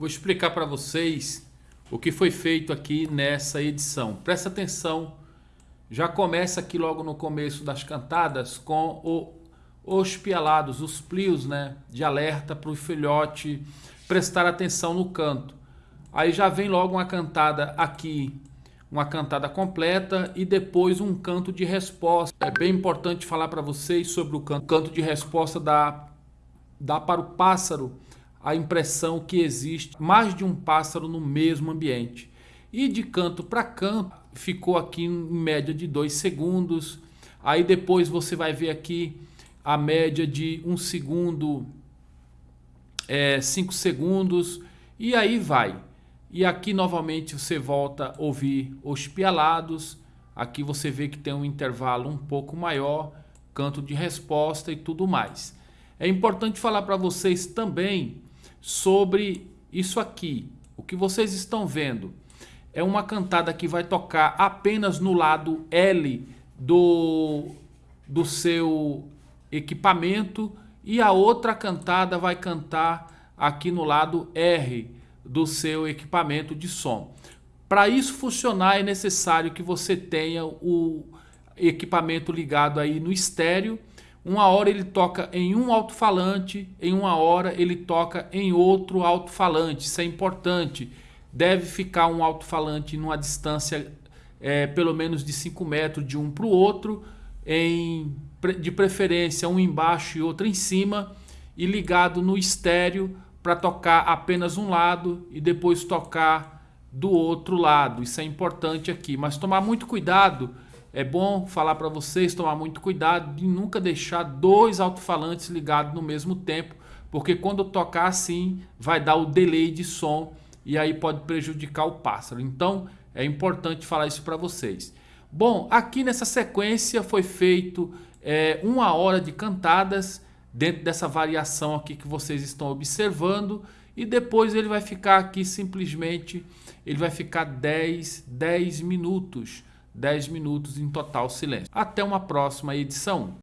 Vou explicar para vocês o que foi feito aqui nessa edição. Presta atenção, já começa aqui logo no começo das cantadas com o, os pialados, os plios né, de alerta para o filhote prestar atenção no canto. Aí já vem logo uma cantada aqui, uma cantada completa e depois um canto de resposta. É bem importante falar para vocês sobre o canto, canto de resposta da dá para o pássaro a impressão que existe mais de um pássaro no mesmo ambiente. E de canto para canto ficou aqui em média de 2 segundos. Aí depois você vai ver aqui a média de 1 um segundo, 5 é, segundos e aí vai. E aqui novamente você volta a ouvir os pialados. Aqui você vê que tem um intervalo um pouco maior, canto de resposta e tudo mais. É importante falar para vocês também sobre isso aqui. O que vocês estão vendo é uma cantada que vai tocar apenas no lado L do, do seu equipamento e a outra cantada vai cantar aqui no lado R do seu equipamento de som. Para isso funcionar é necessário que você tenha o equipamento ligado aí no estéreo uma hora ele toca em um alto-falante, em uma hora ele toca em outro alto-falante. Isso é importante. Deve ficar um alto-falante numa distância é, pelo menos de 5 metros de um para o outro, em, de preferência um embaixo e outro em cima, e ligado no estéreo para tocar apenas um lado e depois tocar do outro lado. Isso é importante aqui, mas tomar muito cuidado é bom falar para vocês tomar muito cuidado de nunca deixar dois alto-falantes ligados no mesmo tempo, porque quando tocar assim vai dar o delay de som e aí pode prejudicar o pássaro. Então é importante falar isso para vocês. Bom, aqui nessa sequência foi feito é, uma hora de cantadas dentro dessa variação aqui que vocês estão observando e depois ele vai ficar aqui simplesmente, ele vai ficar 10, 10 minutos 10 minutos em total silêncio. Até uma próxima edição.